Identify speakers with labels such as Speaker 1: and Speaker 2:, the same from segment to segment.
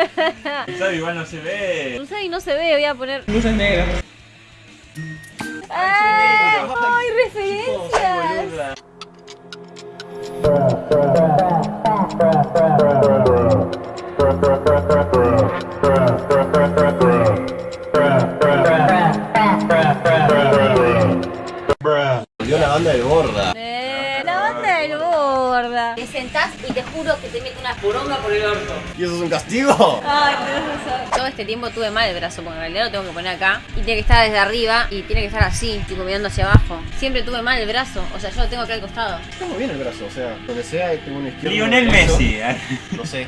Speaker 1: Sabe, igual no se ve.
Speaker 2: Usai no se ve, voy a poner.
Speaker 3: Luces negras.
Speaker 2: ¡Ay!
Speaker 1: negro.
Speaker 2: ¡Ay,
Speaker 1: Chicos,
Speaker 2: referencias!
Speaker 1: boluda.
Speaker 2: Y te juro que te mete una
Speaker 3: Poronga por el orto.
Speaker 4: ¿Y eso es un castigo?
Speaker 2: Ay, razón. Todo este tiempo tuve mal el brazo, porque en realidad lo tengo que poner acá. Y tiene que estar desde arriba y tiene que estar así, tipo mirando hacia abajo. Siempre tuve mal el brazo, o sea, yo lo tengo acá al costado.
Speaker 4: Está muy bien el brazo, o sea, donde sea tengo un izquierdo.
Speaker 1: Lionel. Messi.
Speaker 4: No sé.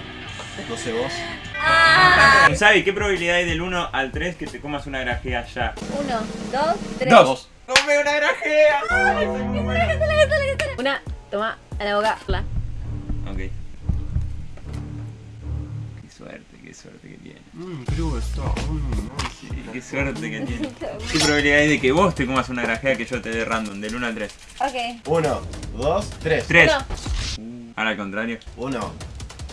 Speaker 4: No sé vos.
Speaker 2: ¡Ah!
Speaker 1: Sabi, ¿qué probabilidad hay del 1 al 3 que te comas una grajea ya?
Speaker 2: Uno, dos, tres.
Speaker 1: Dos. ¡Come una grajea!
Speaker 2: Una, toma, a la boca. La.
Speaker 4: Mmm, creo está. Mm,
Speaker 1: Sí, qué suerte que tiene. ¿Qué probabilidad hay de que vos te comas una grajea que yo te dé random? Del 1 al 3.
Speaker 2: Ok.
Speaker 4: Uno, dos, tres.
Speaker 1: 3.
Speaker 2: Uno.
Speaker 1: Ahora al contrario.
Speaker 4: Uno,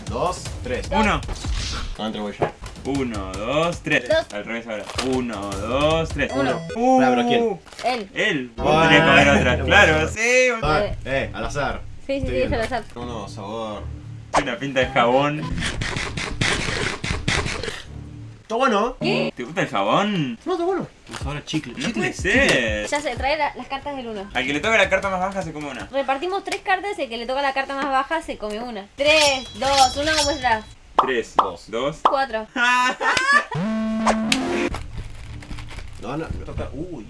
Speaker 4: dos, tres.
Speaker 1: 1.
Speaker 4: No entre voy yo.
Speaker 1: 1, 2, 3.
Speaker 2: Dos.
Speaker 1: Al revés ahora. 1, 2, 3.
Speaker 2: Uno.
Speaker 1: Uh,
Speaker 4: pero ¿quién?
Speaker 2: Él.
Speaker 1: Él. Vos tenés que comer otra. Claro, sí.
Speaker 4: eh, al azar.
Speaker 2: Sí, sí, sí,
Speaker 4: viendo.
Speaker 2: yo lo sé.
Speaker 4: No, no, sabor.
Speaker 1: Una pinta de jabón.
Speaker 4: Está bueno.
Speaker 1: ¿Te gusta el jabón?
Speaker 4: No, está bueno. Ahora chicle.
Speaker 1: No puede ser.
Speaker 2: Ya se trae la- las cartas del uno.
Speaker 1: Al que le toque la carta más baja se come una.
Speaker 2: Repartimos tres cartas y el que le toca la carta más baja se come una. Tres, dos, uno, ¿cómo será?
Speaker 1: 3,
Speaker 4: Dos.
Speaker 1: 2.
Speaker 2: Cuatro.
Speaker 4: No, no, me toca. Uy.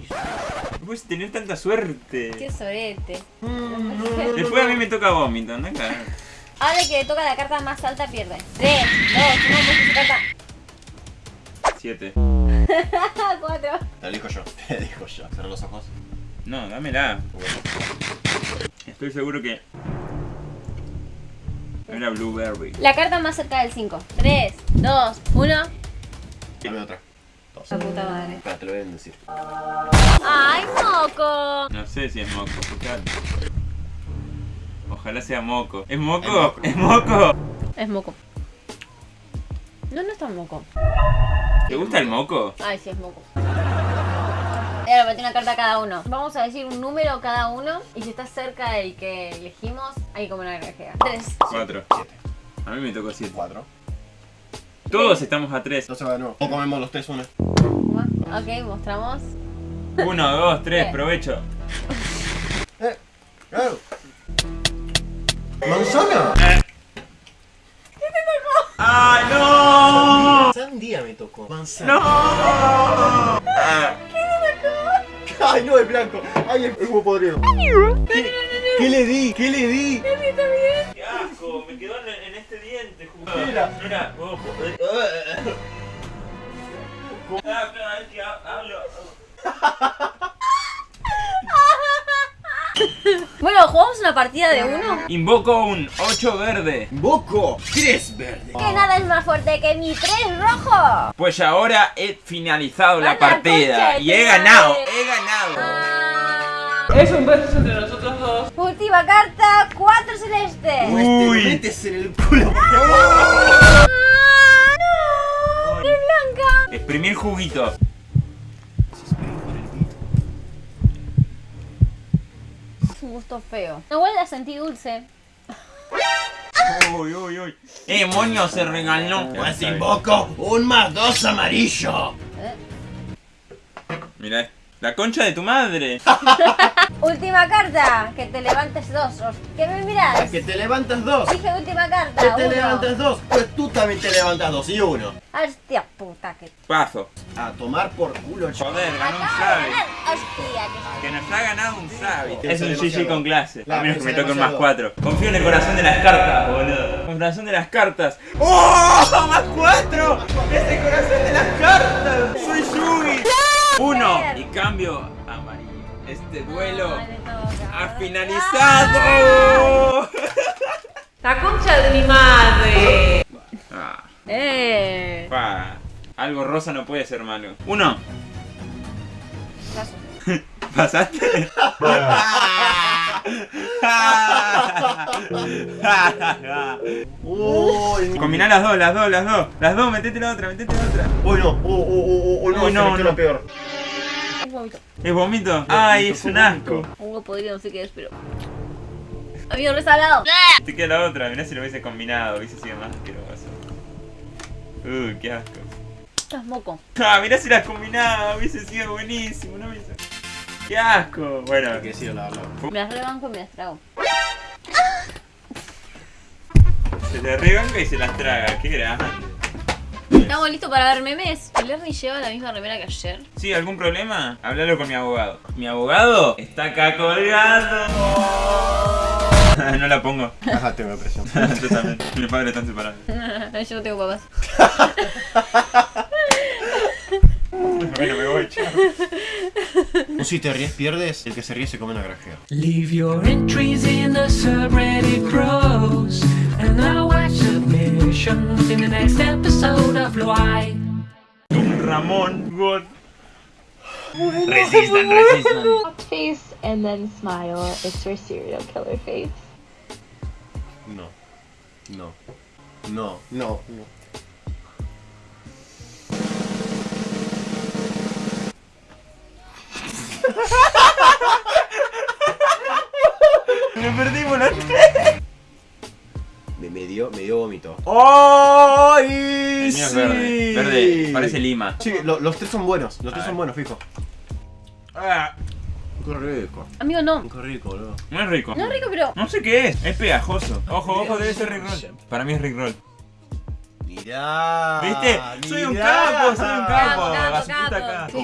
Speaker 1: No puedes tener tanta suerte.
Speaker 2: Qué sorete.
Speaker 1: Después a mí me toca vómito, ¿no? Claro.
Speaker 2: Ahora el que le toca la carta más alta pierde. Tres, dos, uno, ¿cómo su carta?
Speaker 1: 7.
Speaker 2: Ah, cuatro.
Speaker 4: Te elijo yo. Te elijo yo. Cerrar los ojos.
Speaker 1: No, dámela. Estoy seguro que. Era Blueberry.
Speaker 2: La carta más cerca del 5. 3, 2, 1.
Speaker 4: Dame otra. Dos.
Speaker 2: La puta madre.
Speaker 4: Espera, te lo voy a decir.
Speaker 2: ¡Ay, moco!
Speaker 1: No sé si es moco, fíjate. Ojalá sea moco. ¿Es moco?
Speaker 4: Es moco.
Speaker 1: ¿Es moco?
Speaker 2: Es moco. No, no es tan moco.
Speaker 1: ¿Te gusta el moco?
Speaker 2: Ay, sí, es moco. Ahora metí una carta a cada uno. Vamos a decir un número cada uno. Y si está cerca del que elegimos, hay como una grajea. 3.
Speaker 1: 4.
Speaker 4: Siete.
Speaker 1: A mí me tocó 7.
Speaker 4: Cuatro.
Speaker 1: Todos estamos a 3.
Speaker 4: Entonces va de nuevo. O comemos los tres una.
Speaker 2: Ok, mostramos.
Speaker 1: 1, 2, 3,
Speaker 2: Eh.
Speaker 1: provecho.
Speaker 4: Eh. Claro. ¿Manzana?
Speaker 1: ¡Ay, no!
Speaker 4: Sandía me tocó. Manzana.
Speaker 1: ¡No! Ah,
Speaker 4: Ay, no, es blanco. Ay, es huevo podrido. ¿Qué, qué le di? ¿Qué le di?
Speaker 1: ¡Qué asco! Me quedó en, en este diente.
Speaker 4: Mira.
Speaker 1: Mira, ojo. Ah, cada vez que ha- hablo.
Speaker 2: Bueno, ¿jugamos una partida de uno?
Speaker 1: Invoco un 8 verde.
Speaker 4: Boco. Tres verdes.
Speaker 2: Que nada es más fuerte que mi 3 rojo.
Speaker 1: Pues ahora he finalizado la partida y he ganado, he ganado.
Speaker 2: Ah.
Speaker 3: Es un beso entre nosotros dos.
Speaker 2: Última carta, 4 celeste.
Speaker 4: Uy. Te metes en el culo.
Speaker 2: Ah, no. Es blanca.
Speaker 1: Exprimir juguito.
Speaker 2: Gusto feo. Igual la sentí dulce.
Speaker 1: Uy, uy, uy. Eh, moño se regaló.
Speaker 4: Pues invoco un más dos amarillo.
Speaker 2: ¿Eh?
Speaker 1: Mira, la concha de tu madre.
Speaker 2: Última carta, que te levantes dos. ¿Qué me miras?
Speaker 4: Que te levantas dos.
Speaker 2: Dije última carta.
Speaker 4: Que te
Speaker 2: uno.
Speaker 4: levantas dos. Pues tú también te levantas dos y uno.
Speaker 2: Hostia puta que.
Speaker 1: Paso.
Speaker 4: A tomar por culo, chaval.
Speaker 1: Joder, ganó un
Speaker 2: ganar. Hostia que.
Speaker 1: Que nos ha ganado un sabe.
Speaker 4: Que
Speaker 1: Es un GG con clase. A menos que me toque un más. 4. Confío en el corazón de las cartas, boludo. Con el corazón de las cartas. ¡Oh! ¡Más 4! ¡Es el corazón de las cartas! ¡Soy Yugi! Uno. Y cambio amarillo. Este duelo
Speaker 2: toca.
Speaker 1: ha finalizado.
Speaker 3: La concha de mi madre.
Speaker 1: Ah,
Speaker 2: Eh.
Speaker 1: pa. Algo rosa no puede ser malo. Uno. ¿Pasaste? Combiná las dos, las dos, las dos. Las dos, metete la otra, metete la otra.
Speaker 4: Uy, no. Oh, oh, no,
Speaker 1: Uy, no, no.
Speaker 4: lo peor.
Speaker 2: Un vómito.
Speaker 1: ¿Es vómito? Ay, es un asco.
Speaker 2: Algo podrido, no sé qué es, pero. Amigo, resalado.
Speaker 1: Te queda la otra, mirá si lo hubiese combinado, hubiese sido más asqueroso. Uy, qué asco.
Speaker 2: Estás moco.
Speaker 1: Ah, mirá si las combinaba, hubiese sido buenísimo, no hubiese. Qué asco. Bueno,
Speaker 4: que decirlo, la verdad.
Speaker 2: Me las rebanco y me las trago.
Speaker 1: se le rebanca y se las traga, qué grande.
Speaker 2: Estamos listos para ver memes. El Ernie lleva la misma remera que ayer.
Speaker 1: ¿Sí? ¿Algún problema? Háblalo con mi abogado. ¿Mi abogado? Está acá colgado. no la pongo.
Speaker 4: Ajá, tengo presión.
Speaker 1: Yo también. Mis padres están separados.
Speaker 2: Yo no tengo papás.
Speaker 1: Bueno, me voy, chao.
Speaker 4: O si te ríes, pierdes. El que se ríe se come una grajea.
Speaker 5: Leave your entries in the subreddit pros, and I'll watch submissions in the next episode of Why.
Speaker 1: Un Ramón God. Resistan, resistan.
Speaker 6: face and then smile. It's your serial killer face.
Speaker 4: No. No. No. No. No.
Speaker 1: Me perdimos la
Speaker 4: Me, me dio, me dio vómito.
Speaker 1: El
Speaker 4: ¡Ay!
Speaker 1: mío es
Speaker 4: sí!
Speaker 1: verde. Verde, parece lima.
Speaker 4: Sí, lo- los tres son buenos. Los tres son buenos, fijo.
Speaker 1: Ah,
Speaker 4: Qué rico.
Speaker 2: Amigo, no.
Speaker 4: Qué rico, boludo.
Speaker 1: no es rico.
Speaker 2: No es rico, pero.
Speaker 1: No sé qué es. Es pegajoso. Ojo, ojo, debe ser Rickroll. Para mí es Rickroll.
Speaker 4: Mirá.
Speaker 1: ¿Viste? Soy un capo, soy un capo.
Speaker 2: Capo, capo, capo.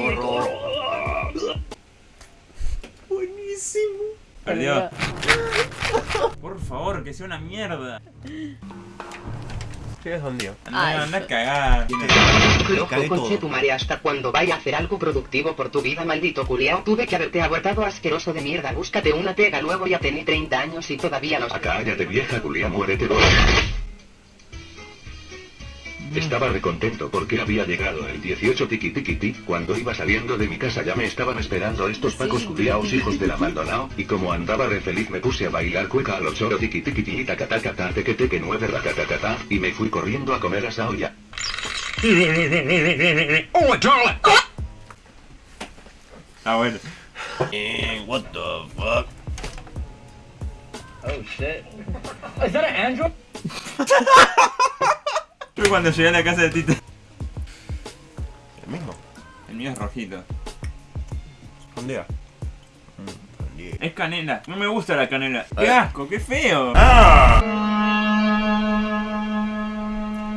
Speaker 1: Acá. Buenísimo. Perdió. Por favor, que sea una mierda.
Speaker 4: ¿Qué es un día?
Speaker 1: Anda, anda a cagar.
Speaker 7: Loco, conche tu madre, hasta cuando vaya a hacer algo productivo por tu vida, maldito culiao. Tuve que haberte abortado asqueroso de mierda. Búscate una pega, luego ya tenés 30 años y todavía no
Speaker 8: Cállate vieja culia, muérete. Estaba recontento porque había llegado el 18 tiki tiki ti. Cuando iba saliendo de mi casa ya me estaban esperando estos pacos culiaos hijos de la Maldonao. Y como andaba re feliz me puse a bailar cueca a los choro tiki tiki ti taca taca ta teque teque nueve ratatatata. Y me fui corriendo a comer asa olla.
Speaker 1: Ah, bueno.
Speaker 4: Eh, what the fuck.
Speaker 1: Yo cuando llegué a la casa de Tito.
Speaker 4: El mismo.
Speaker 1: El mío es rojito.
Speaker 4: Un día.
Speaker 1: Es canela. No me gusta la canela. ¡Qué asco! ¡Qué feo!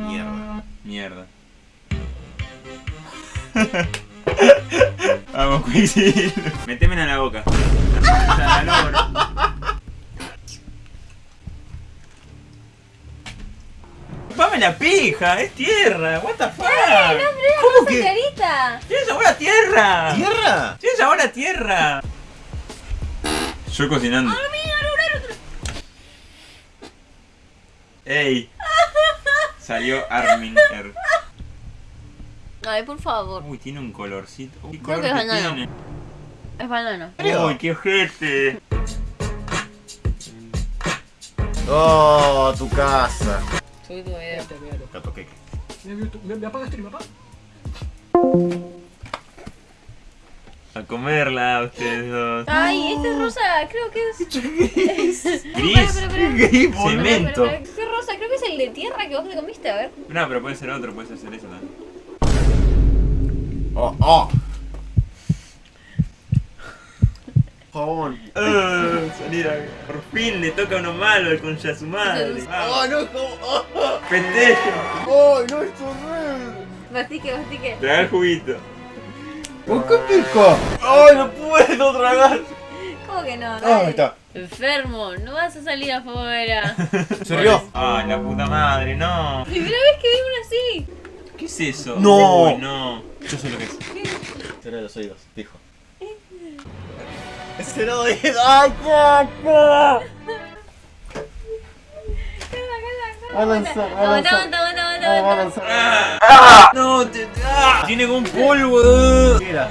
Speaker 4: Mierda.
Speaker 1: Mierda. Vamos, Quicksilver. Metémela en la boca. La lora. ¡Chupame la pija! ¡Es tierra! ¿What the fuck?
Speaker 2: ¿Cómo que? carita!
Speaker 1: ¡Tiene sabor a tierra!
Speaker 4: ¿Tierra?
Speaker 1: ¡Tiene sabor a tierra! Yo cocinando. ¡Ey! Salió Arminger.
Speaker 2: Ay, por favor.
Speaker 1: Uy, tiene un colorcito. Uy, ¿qué
Speaker 2: Creo
Speaker 1: color
Speaker 2: que es
Speaker 1: que
Speaker 2: banano.
Speaker 1: tiene?
Speaker 2: Es banano.
Speaker 4: serio?
Speaker 1: Uy, qué ojete.
Speaker 4: Oh, tu casa.
Speaker 2: Tu video.
Speaker 4: Gato queque.
Speaker 5: ¿Me, me apagas stream, papá?
Speaker 1: A comerla ustedes dos.
Speaker 2: Ay, este es rosa, creo que es.
Speaker 1: Gris.
Speaker 2: Espera, espera, espera.
Speaker 1: Gris, Cemento.
Speaker 2: ¿Qué rosa? Creo que es el de tierra que vos te comiste, a ver.
Speaker 1: No, pero puede ser otro, puede ser eso también.
Speaker 4: Oh, oh. Jabón.
Speaker 1: Ah, salir a... Por fin le toca a uno malo el concha a su madre.
Speaker 4: Oh,
Speaker 1: Vamos.
Speaker 4: no, jabón. Oh,
Speaker 1: Pendejo.
Speaker 4: oh, no, es horrible.
Speaker 2: Mastique, mastique.
Speaker 1: Traga el juguito.
Speaker 4: ¿Por qué pico? Ay, no puedo tragar.
Speaker 2: ¿Cómo que no?
Speaker 4: Ah, ahí está.
Speaker 2: Enfermo, no vas a salir afuera.
Speaker 4: ¿Se rió?
Speaker 1: Ay, la puta madre, no.
Speaker 2: Primera vez que vi una así.
Speaker 1: ¿Qué es eso?
Speaker 4: No.
Speaker 1: Uy, no.
Speaker 4: Yo sé lo que es. Cierra los oídos, dijo. Cierra los oídos. ¡Ay, caca! Avanza,
Speaker 2: Aguanta, aguanta, aguanta, aguanta, aguanta.
Speaker 1: Ah, no, te, ah, tiene como un polvo.
Speaker 4: ¿Qué era?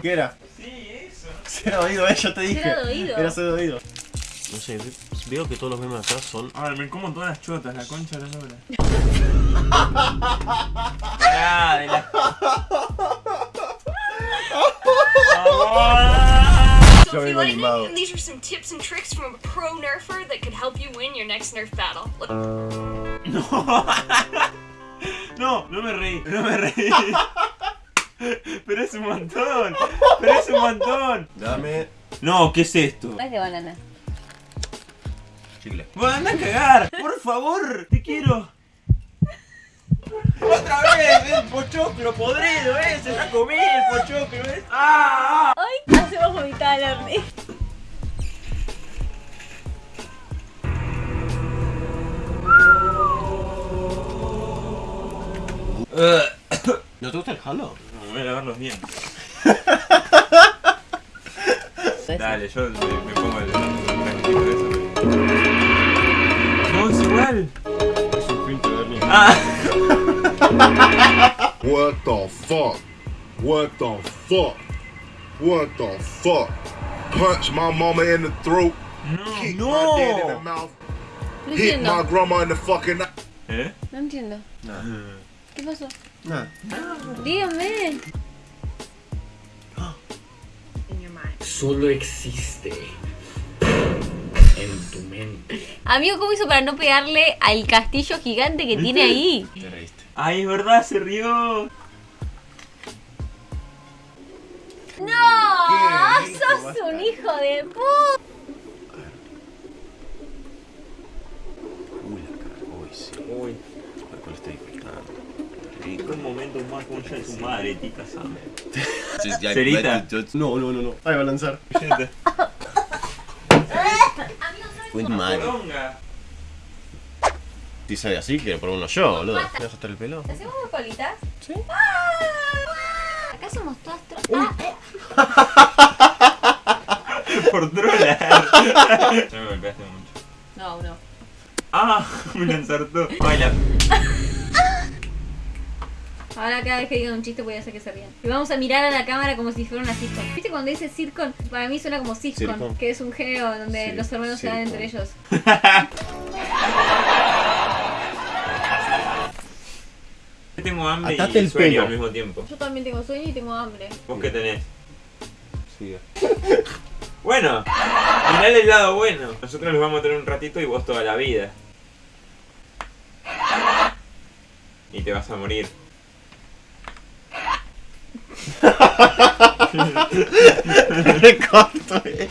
Speaker 4: ¿Qué era?
Speaker 1: Sí, eso.
Speaker 4: Cierra oído, eh, yo te dije.
Speaker 2: Cierra de oído.
Speaker 4: Era cero de oído. No sé,
Speaker 9: Veo que todos los memes acá son.
Speaker 1: A ver, me como todas las chotas, la concha de la lora. Pará, de la...
Speaker 4: Yo mismo animado.
Speaker 10: These are some tips and tricks from a pro nerfer that could help you win your next nerf battle. Look,
Speaker 1: No, no me reí, no me reí. Pero es un montón, pero es un montón.
Speaker 4: Dame
Speaker 1: No, ¿qué es esto?
Speaker 2: No es de banana.
Speaker 4: chicle.
Speaker 1: Bueno, anda a cagar, por favor, te quiero. Otra vez, el pochoclo podrido ese, ya comí el pochoclo ese. ¡Ah!
Speaker 2: Hacemos vomitar al horno.
Speaker 9: ¿No te gusta el Halo?
Speaker 1: Me voy a lavar los dientes. Dale, yo me, me pongo el tranquilo de eso. No, es igual.
Speaker 4: Es un filtro de mierda.
Speaker 1: Ah.
Speaker 11: What the fuck? What the fuck? What the fuck? Punch my mama in the throat. Kick my dad in the mouth.
Speaker 2: No
Speaker 11: Hit my
Speaker 2: entiendo.
Speaker 11: grandma in the fucking.
Speaker 1: ¿Eh?
Speaker 2: No entiendo. ¿Qué pasó?
Speaker 4: Nada.
Speaker 2: Dígame.
Speaker 5: Solo existe en tu mente.
Speaker 2: Amigo, ¿cómo hizo para no pegarle al castillo gigante que tiene ahí?
Speaker 9: Te reíste.
Speaker 1: Ay, es verdad, se rió.
Speaker 2: ¡No! ¡Sos un hijo de puta!
Speaker 9: Uy, la cara. Uy, sí.
Speaker 1: Uy,
Speaker 9: Alcohol está disfrutando.
Speaker 1: qué momento más concha de su madre, tica Sam.
Speaker 9: Cerita. No, no, no, no.
Speaker 4: Ahí va a lanzar.
Speaker 9: Fue mal. Si sabe así, quiero poner uno yo, boludo. ¿Me vas a estar el pelo?
Speaker 2: ¿Hacemos dos colitas?
Speaker 9: Sí.
Speaker 2: Acá somos todas tro... Ah, eh.
Speaker 1: Por trolar. Ya me golpeaste mucho.
Speaker 2: No, no.
Speaker 1: Ah, me lo ensartó. Baila.
Speaker 2: Ahora cada vez que digan un chiste voy a hacer que se rían. Y vamos a mirar a la cámara como si fuera una sitcom. ¿Viste cuando dice sitcom? Para mí suena como sitcom, que es un género donde
Speaker 9: Sí,
Speaker 2: los hermanos se dan entre ellos.
Speaker 1: Tengo hambre
Speaker 4: Atate
Speaker 1: y
Speaker 4: el
Speaker 1: sueño
Speaker 4: pelo.
Speaker 1: al mismo tiempo.
Speaker 2: Yo también tengo sueño y tengo hambre.
Speaker 1: ¿Vos qué tenés?
Speaker 9: Siga.
Speaker 1: Bueno, mirá el lado bueno. Nosotros los vamos a tener un ratito y vos toda la vida. Y te vas a morir.
Speaker 4: Eh.